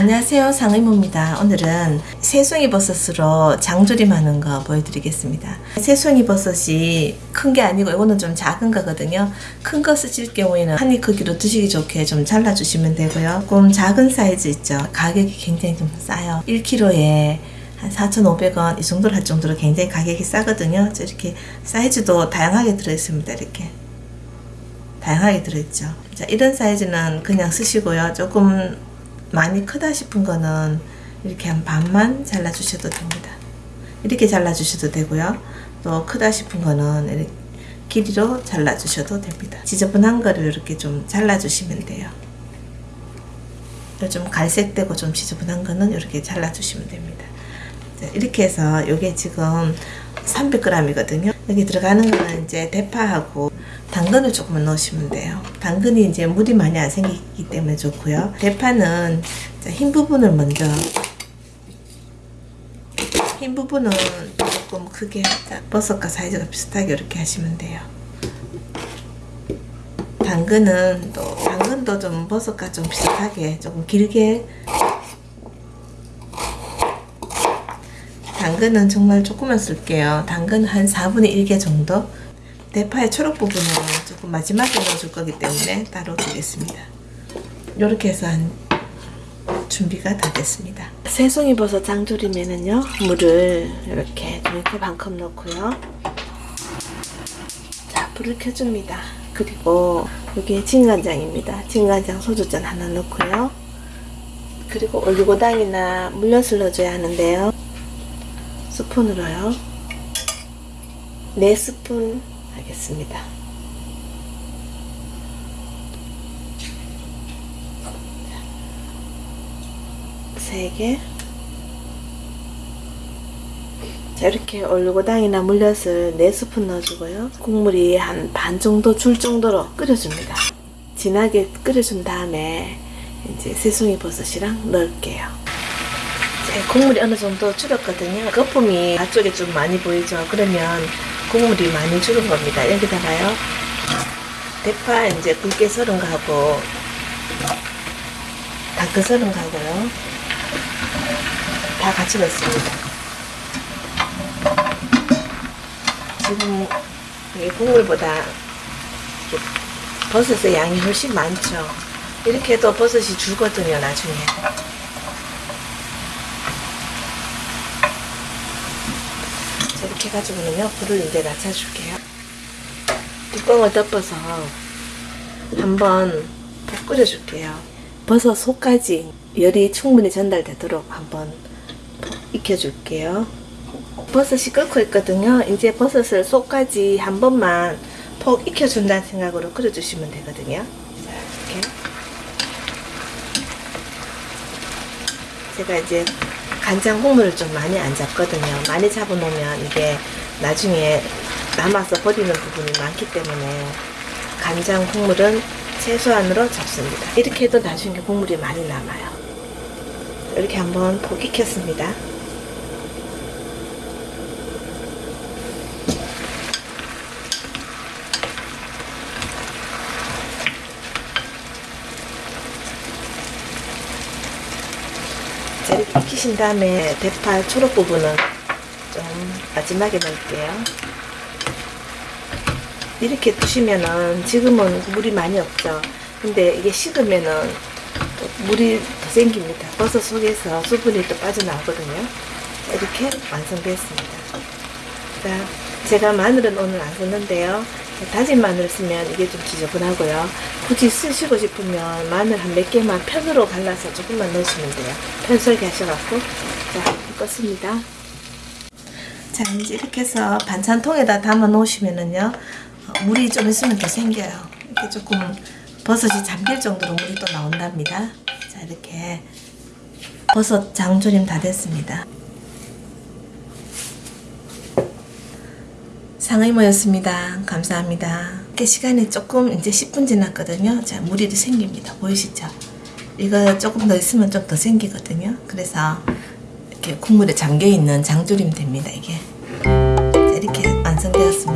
안녕하세요 상의모입니다. 오늘은 새송이 버섯으로 장조림하는 거 보여드리겠습니다. 새송이 버섯이 큰 게 아니고 이거는 좀 작은 거거든요. 큰 거 쓰실 경우에는 한 입 크기로 드시기 좋게 좀 잘라 주시면 되고요. 조금 작은 사이즈 있죠? 가격이 굉장히 좀 싸요. 1kg에 한 4,500원 이 정도로 할 정도로 굉장히 가격이 싸거든요. 이렇게 사이즈도 다양하게 들어있습니다 이렇게. 다양하게 들어있죠. 자 이런 사이즈는 그냥 쓰시고요. 조금 많이 크다 싶은 거는 이렇게 한 반만 잘라 주셔도 됩니다. 이렇게 잘라 주셔도 되고요. 또 크다 싶은 거는 이렇게 길이로 잘라 주셔도 됩니다. 지저분한 거를 이렇게 좀 잘라 주시면 돼요. 좀 갈색되고 좀 지저분한 거는 이렇게 잘라 주시면 됩니다. 이렇게 해서 이게 지금 300g이거든요 여기 들어가는 거는 이제 대파하고 당근을 조금만 넣으시면 돼요. 당근이 이제 물이 많이 안 생기기 때문에 좋고요. 대파는 흰 부분을 먼저 흰 부분은 조금 크게 버섯과 사이즈가 비슷하게 이렇게 하시면 돼요. 당근은 또 당근도 좀 버섯과 좀 비슷하게 조금 길게 당근은 정말 조금만 쓸게요. 당근 한 4분의 1개 정도 대파의 초록 부분은 조금 마지막에 넣어줄 거기 때문에 따로 두겠습니다. 이렇게 해서 한 준비가 다 됐습니다. 새송이 버섯 장조림에는요 물을 이렇게 이렇게 반컵 넣고요. 자 불을 켜줍니다. 그리고 여기 진간장입니다. 진간장 소주잔 하나 넣고요. 그리고 올리고당이나 물엿을 넣어줘야 하는데요. 스푼으로요. 4스푼 하겠습니다. 세 개. 자, 이렇게 올리고당이나 물엿을 4스푼 넣어주고요. 국물이 한 반 정도 줄 정도로 끓여줍니다. 진하게 끓여준 다음에 이제 새송이 버섯이랑 넣을게요. 자, 국물이 어느 정도 줄었거든요. 거품이 앞쪽에 좀 많이 보이죠? 그러면 국물이 많이 줄은 겁니다. 여기다가요. 대파 이제 굵게 썰은 거하고 다크 썰은 거하고요. 다 같이 넣습니다. 지금 이 국물보다 버섯의 양이 훨씬 많죠. 이렇게 해도 버섯이 줄거든요, 나중에. 이렇게 해가지고는요 불을 이제 낮춰줄게요. 뚜껑을 덮어서 한번 푹 끓여줄게요. 버섯 속까지 열이 충분히 전달되도록 한번 푹 익혀줄게요. 버섯이 끓고 있거든요. 이제 버섯을 속까지 한 번만 푹 익혀준다는 생각으로 끓여주시면 되거든요. 자 이렇게. 제가 이제 간장 국물을 좀 많이 안 잡거든요. 많이 잡아놓으면 이게 나중에 남아서 버리는 부분이 많기 때문에 간장 국물은 최소한으로 잡습니다. 이렇게 해도 나중에 국물이 많이 남아요. 이렇게 한번 푹 익혔습니다. 이렇게 익히신 다음에 대파 초록 부분은 좀 마지막에 넣을게요. 이렇게 두시면은 지금은 물이 많이 없죠. 근데 이게 식으면은 물이 더 생깁니다. 버섯 속에서 수분이 또 빠져나오거든요. 이렇게 완성됐습니다. 자, 제가 마늘은 오늘 안 썼는데요. 다진 마늘 쓰면 이게 좀 지저분하고요. 굳이 쓰시고 싶으면 마늘 한 몇 개만 편으로 갈라서 조금만 넣으시면 돼요. 편 설계 하셔갖고 자 껐습니다. 자 이제 이렇게 해서 반찬통에다 담아 놓으시면은요 물이 좀 있으면 더 생겨요. 이렇게 조금 버섯이 잠길 정도로 물이 또 나온답니다. 자 이렇게 버섯 장조림 다 됐습니다. 상의모였습니다. 감사합니다. 시간이 조금 이제 10분 지났거든요. 자, 물이 생깁니다. 보이시죠? 이거 조금 더 있으면 좀 더 생기거든요. 그래서 이렇게 국물에 잠겨 있는 장조림 됩니다. 이게 자, 이렇게 완성되었습니다.